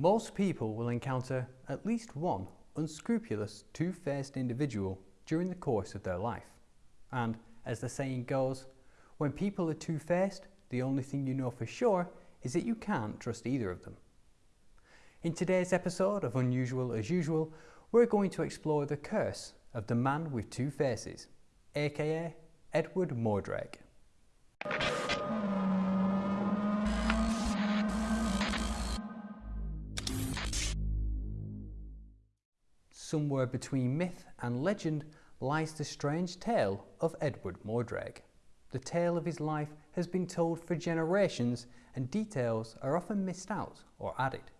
Most people will encounter at least one unscrupulous, two-faced individual during the course of their life. And as the saying goes, when people are two-faced, the only thing you know for sure is that you can't trust either of them. In today's episode of Unusual as Usual, we're going to explore the curse of the man with two faces, aka Edward Mordrake. Somewhere between myth and legend lies the strange tale of Edward Mordrake. The tale of his life has been told for generations and details are often missed out or added.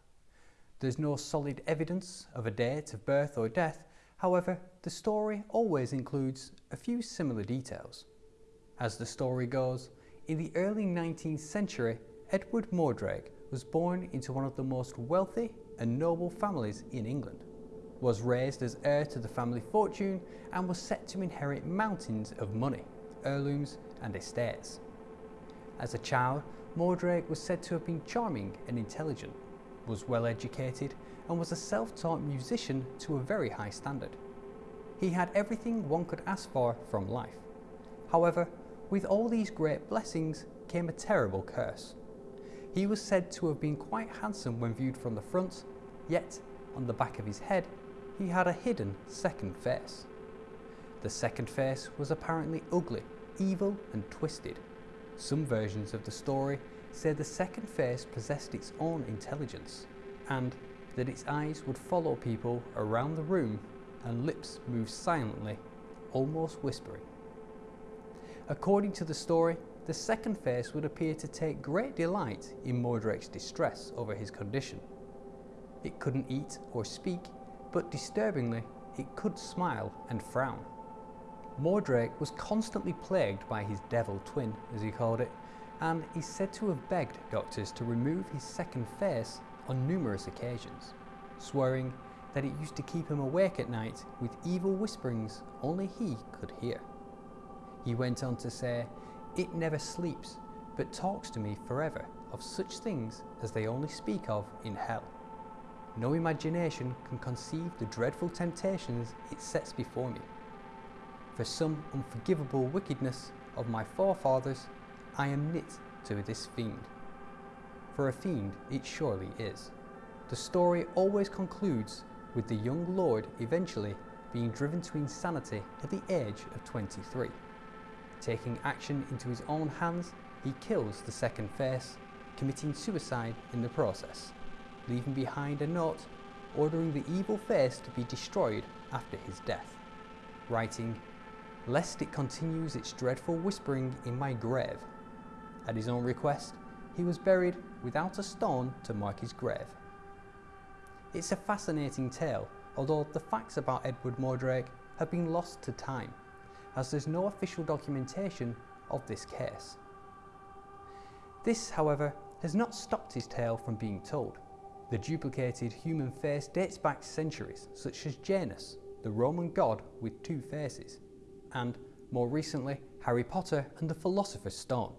There's no solid evidence of a date of birth or death, however, the story always includes a few similar details. As the story goes, in the early 19th century, Edward Mordrake was born into one of the most wealthy and noble families in England was raised as heir to the family fortune and was set to inherit mountains of money, heirlooms and estates. As a child, Mordrake was said to have been charming and intelligent, was well educated and was a self-taught musician to a very high standard. He had everything one could ask for from life. However, with all these great blessings came a terrible curse. He was said to have been quite handsome when viewed from the front, yet on the back of his head he had a hidden second face. The second face was apparently ugly, evil and twisted. Some versions of the story say the second face possessed its own intelligence and that its eyes would follow people around the room and lips moved silently, almost whispering. According to the story, the second face would appear to take great delight in Mordrake's distress over his condition. It couldn't eat or speak but disturbingly, it could smile and frown. Mordrake was constantly plagued by his devil twin, as he called it, and is said to have begged doctors to remove his second face on numerous occasions, swearing that it used to keep him awake at night with evil whisperings only he could hear. He went on to say, It never sleeps, but talks to me forever of such things as they only speak of in hell. No imagination can conceive the dreadful temptations it sets before me. For some unforgivable wickedness of my forefathers, I am knit to this fiend. For a fiend it surely is. The story always concludes with the young lord eventually being driven to insanity at the age of 23. Taking action into his own hands, he kills the second face, committing suicide in the process leaving behind a note ordering the evil face to be destroyed after his death, writing, Lest it continues its dreadful whispering in my grave. At his own request, he was buried without a stone to mark his grave. It's a fascinating tale, although the facts about Edward Mordrake have been lost to time, as there's no official documentation of this case. This, however, has not stopped his tale from being told. The duplicated human face dates back centuries, such as Janus, the Roman god with two faces, and, more recently, Harry Potter and the Philosopher's Stone.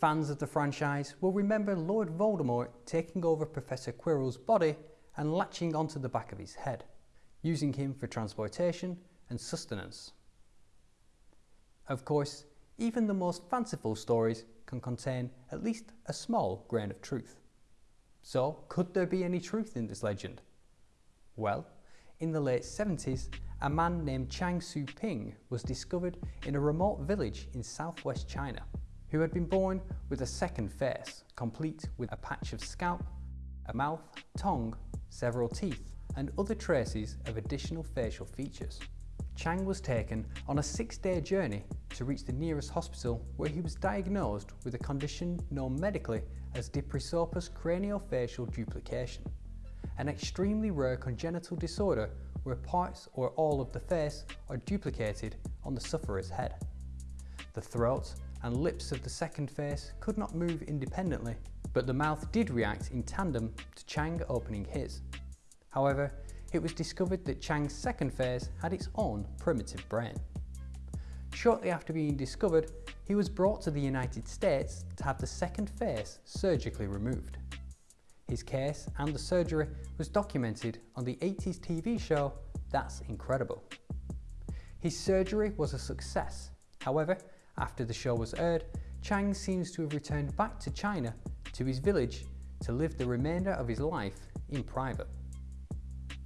Fans of the franchise will remember Lord Voldemort taking over Professor Quirrell's body and latching onto the back of his head, using him for transportation and sustenance. Of course, even the most fanciful stories can contain at least a small grain of truth. So, could there be any truth in this legend? Well, in the late 70s, a man named Chang Su Ping was discovered in a remote village in southwest China, who had been born with a second face, complete with a patch of scalp, a mouth, tongue, several teeth, and other traces of additional facial features. Chang was taken on a six-day journey to reach the nearest hospital where he was diagnosed with a condition known medically as Diprosopus craniofacial duplication, an extremely rare congenital disorder where parts or all of the face are duplicated on the sufferer's head. The throat and lips of the second face could not move independently, but the mouth did react in tandem to Chang opening his. However, it was discovered that Chang's second face had its own primitive brain. Shortly after being discovered, he was brought to the United States to have the second face surgically removed. his case and the surgery was documented on the 80s TV show That's Incredible. His surgery was a success. However, after the show was aired, Chang seems to have returned back to China to his village to live the remainder of his life in private.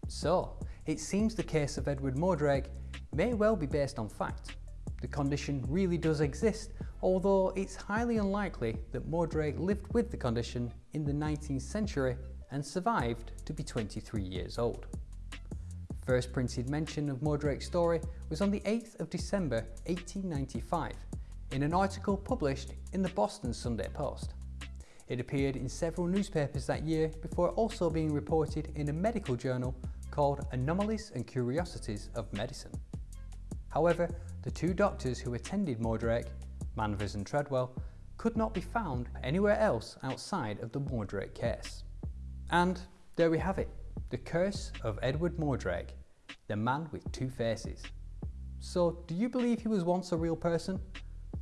So, it seems the case of Edward Mordrake may well be based on fact. The condition really does exist, although it's highly unlikely that Mordrake lived with the condition in the 19th century and survived to be 23 years old. First printed mention of Mordrake's story was on the 8th of December 1895 in an article published in the Boston Sunday Post. It appeared in several newspapers that year before also being reported in a medical journal called Anomalies and Curiosities of Medicine. However, the two doctors who attended Mordrake, Manvers and Treadwell, could not be found anywhere else outside of the Mordrake case. And there we have it, the curse of Edward Mordrake, the man with two faces. So do you believe he was once a real person?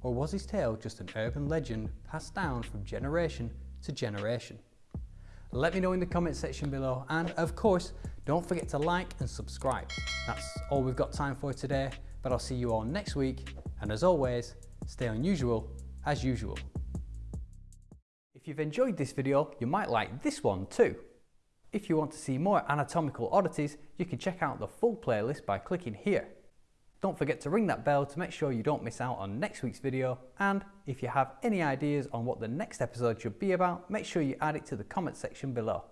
Or was his tale just an urban legend passed down from generation to generation? Let me know in the comment section below and of course don't forget to like and subscribe. That's all we've got time for today but I'll see you all next week and as always stay unusual as usual. If you've enjoyed this video you might like this one too. If you want to see more anatomical oddities you can check out the full playlist by clicking here. Don't forget to ring that bell to make sure you don't miss out on next week's video and if you have any ideas on what the next episode should be about, make sure you add it to the comment section below.